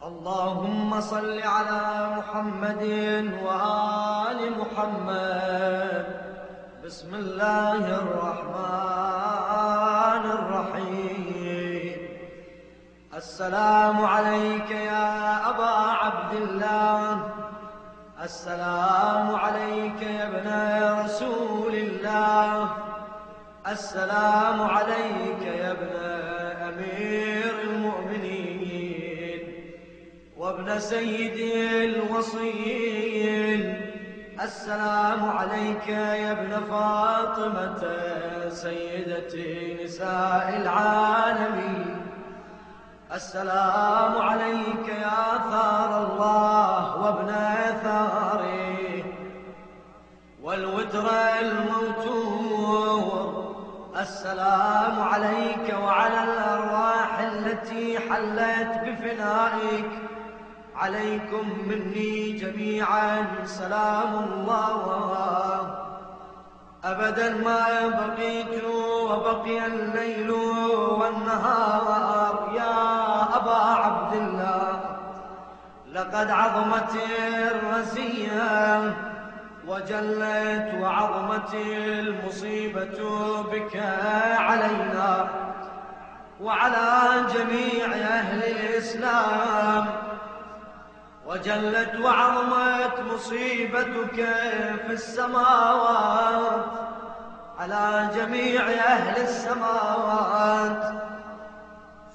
اللهم صل على محمد وآل محمد. بسم الله الرحمن الرحيم. السلام عليك يا أبا عبد الله. السلام عليك يا ابن رسول الله. السلام عليك يا ابن أمير وابن سيدي الوصيين السلام عليك يا ابن فاطمة سيدة نساء العالمين. السلام عليك يا ثار الله وابن ثاره. والوتر الموتور. السلام عليك وعلى الأرواح التي حلت بفنائك. عليكم مني جميعا سلام الله. أبدا ما بقيت وبقي الليل والنهار. يا أبا عبد الله لقد عظمت الرزية وجلت وعظمت المصيبة بك علينا وعلى جميع أهل الإسلام. وجلت وعظمت مصيبتك في السماوات على جميع أهل السماوات.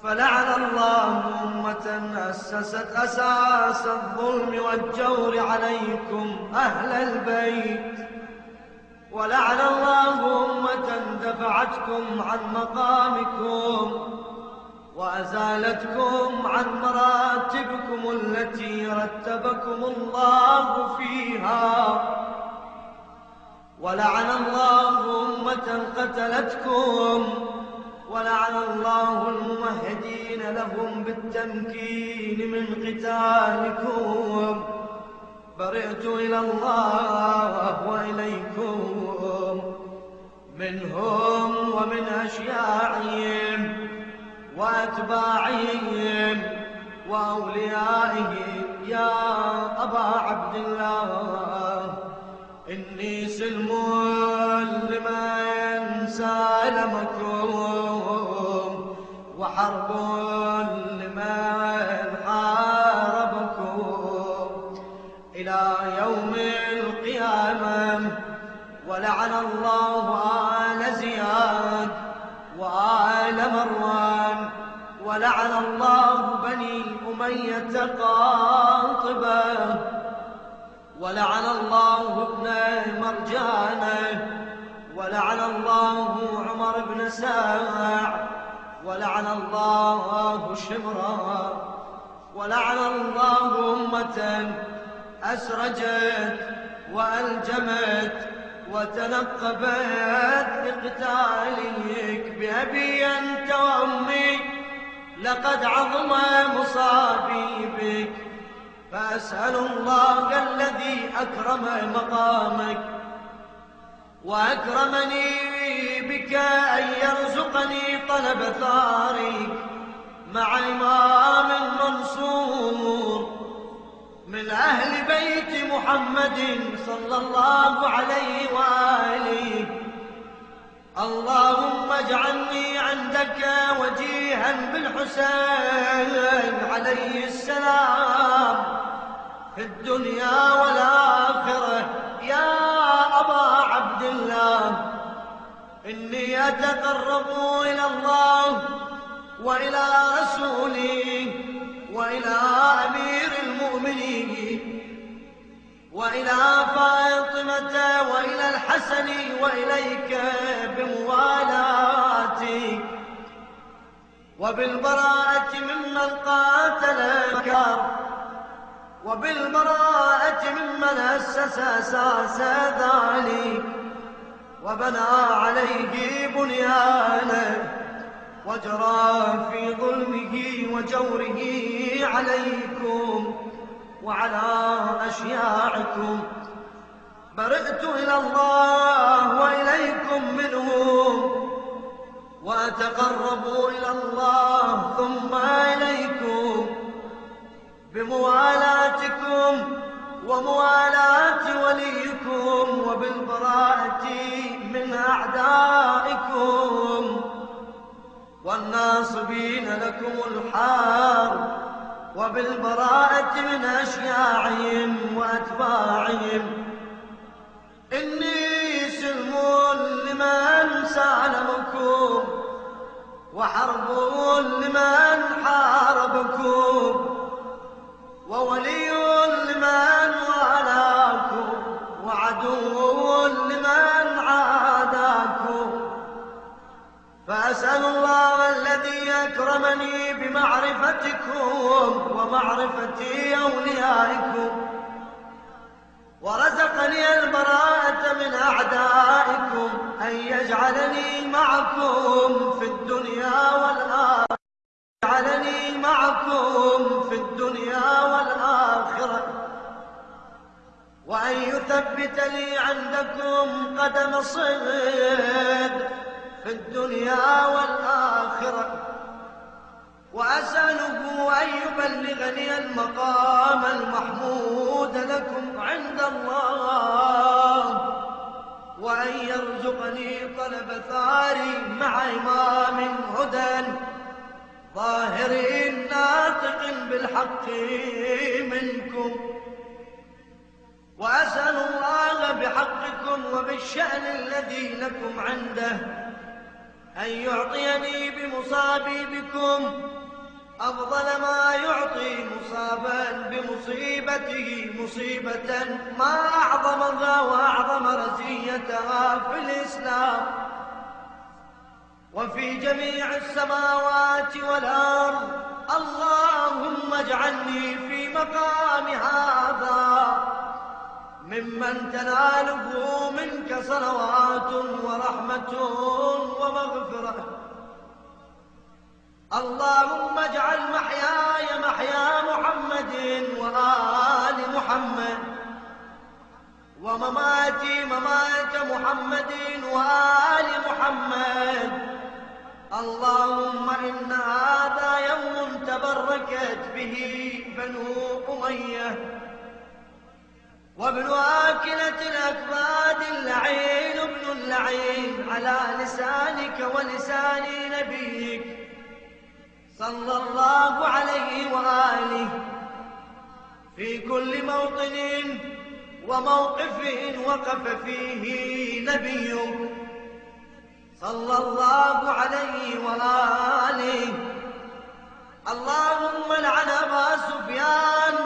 فلعن الله أمة أسست أساس الظلم والجور عليكم أهل البيت. ولعن الله أمة دفعتكم عن مقامكم. وأزالتكم عن مراتبكم التي رتبكم الله فيها. ولعن الله أمة قتلتكم. ولعن الله الممهدين لهم بالتمكين من قتالكم. برئت إلى الله وإليكم. منهم ومن أشياعهم. وأتباعهم وأوليائهم يا أبا عبد الله إني سلم لمن سالمكم وحرب ولعن الله بني أمية قاطبة ولعن الله ابن مرجانة ولعن الله عمر بن ساع. ولعن الله شمرا ولعن الله أمة أسرجت وألجمت وتنقبت لقتالك بأبي أنت وأمي لقد عظم مصابي بك فأسأل الله الذي أكرم مقامك. وأكرمني بك أن يرزقني طلب ثارك. مع إمام منصور من أهل بيت محمد صلى الله عليه وآله. اللهم اجعلني عندك وجيها بالحسين عليه السلام. في الدنيا والآخرة يا أبا عبد الله إني أتقرب إلى الله وإلى رسوله وإلى وإلى فاطمة وإلى الحسن وإليك بموالاتي. وبالبراءة ممن قاتل الكار وبالبراءة ممن أسس أساس ذلك. وبنى عليه بنيانه. وجرى في ظلمه وجوره عليكم. وعلى أشياعكم برئت إلى الله وإليكم منهم. وأتقرب إلى الله ثم إليكم. بموالاتكم وموالاة وليكم وبالبراءة من أعدائكم. والناصبين لكم الحار. وبالبراءة من أشياعهم وأتباعهم. إني سلم لمن سالمكم وحرب ومعرفة أوليائكم ورزقني البراءة من أعدائكم. أن يجعلني معكم في الدنيا والآخرة. يجعلني معكم في الدنيا والآخرة. وأن يثبت لي عندكم قدم صدق في الدنيا والآخرة. يرزقني طلب ثاري مع إمام هدى. ظاهر ناطق بالحق منكم. وأسأل الله بحقكم وبالشأن الذي لكم عنده. أن يعطيني بمصابي بكم. أفضل ما يعطي مصابا بمصيبته مصيبة ما أعظمها وأعظم رزيتها في الإسلام. وفي جميع السماوات والأرض اللهم اجعلني في مقام هذا ممن تناله منك صلوات ورحمة ومغفرة. اللهم اجعل محياي محيا محمد وآل محمد ومماتي ممات محمد وآل محمد. اللهم إن هذا يوم تبركت به بنو أمية وابن آكلة الأكباد اللعين ابن اللعين على لسانك ولسان نبيك. صلى الله عليه وآله في كل موطن وموقف وقف فيه نبي صلى الله عليه وآله. اللهم لعن أبا سفيان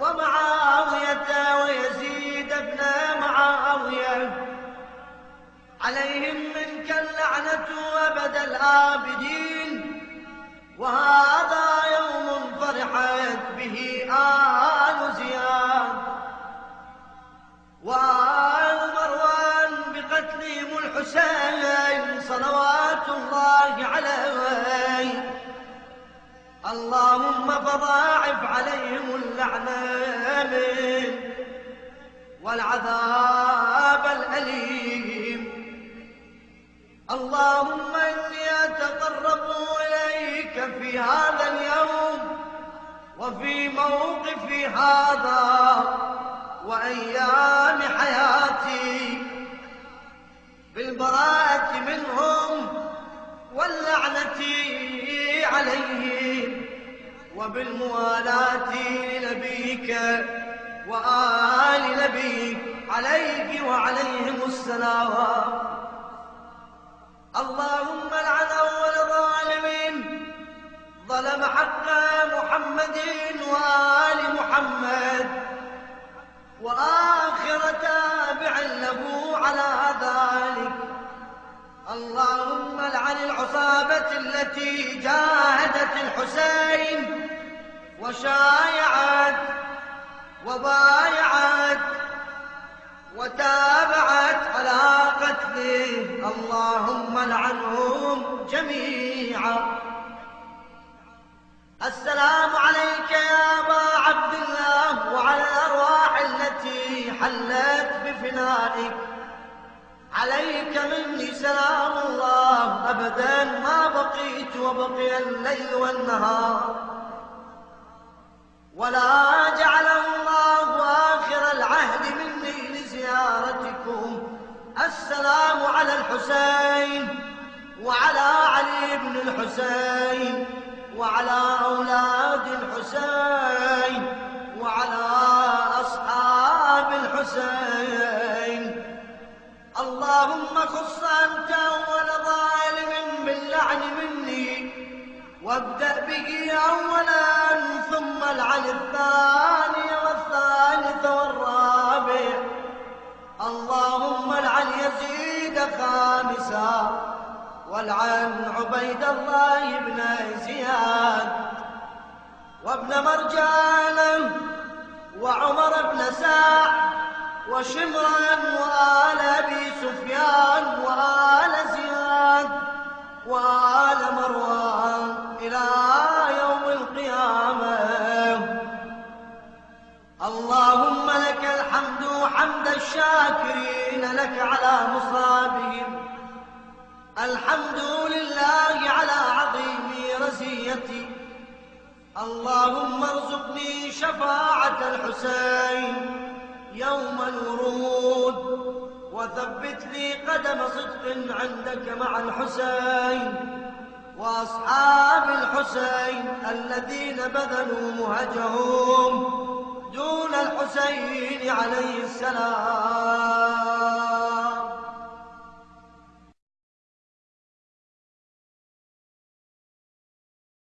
ومعاوية ويزيد ابن معاوية. عليهم منك اللعنة أبد الآبدين. وهذا يوم فرحت به آل زياد. وآل مروان بقتلهم الحسين صلوات الله عليه. اللهم فضاعف عليهم اللعنة والعذاب الأليم. اللهم إني أتقرب في هذا اليوم وفي موقفي هذا وأيام حياتي بالبراءة منهم واللعنة عليهم وبالموالاة لنبيك وآل نبيك عليك وعليهم السلام. التي جاهدت الحسين وشايعت وبايعت وتابعت على قتله اللهم لعنهم جميعا. السلام عليك يا أبا عبد الله وعلى الأرواح التي حلت بفنائك. عليك مني سلام الله أبدا ما بقيت وبقي الليل والنهار. ولا جعله الله آخر العهد مني لزيارتكم. السلام على الحسين وعلى علي بن الحسين وعلى أولاد الحسين وعلى أصحاب الحسين. اللهم خص أنت وابدأ به أولا ثم العن الثاني والثالث والرابع. اللهم العن يزيد خامسا والعن عبيد الله بن زياد. وابن مرجان وعمر بن ساع وشمرا وآل أبي سفيان وآل زياد وآل مروان. الشاكرين لك على مصابهم. الحمد لله على عظيم رزيتي. اللهم ارزقني شفاعة الحسين يوم الورود وثبت لي قدم صدق عندك مع الحسين وأصحاب الحسين الذين بذلوا مهجهم. دون الحسين عليه السلام.